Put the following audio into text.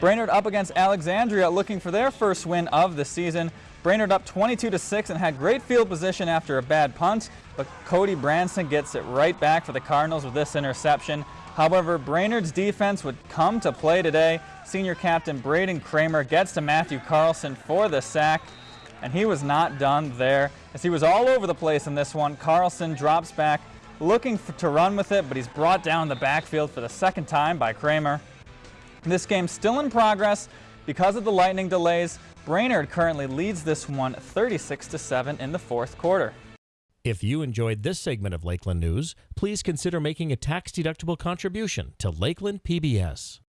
Brainerd up against Alexandria looking for their first win of the season. Brainerd up 22 to 6 and had great field position after a bad punt, but Cody Branson gets it right back for the Cardinals with this interception. However, Brainerd's defense would come to play today. Senior captain Braden Kramer gets to Matthew Carlson for the sack, and he was not done there. As he was all over the place in this one, Carlson drops back, looking for, to run with it, but he's brought down the backfield for the second time by Kramer. This game still in progress because of the lightning delays. Brainerd currently leads this one 36 to 7 in the fourth quarter. If you enjoyed this segment of Lakeland News, please consider making a tax-deductible contribution to Lakeland PBS.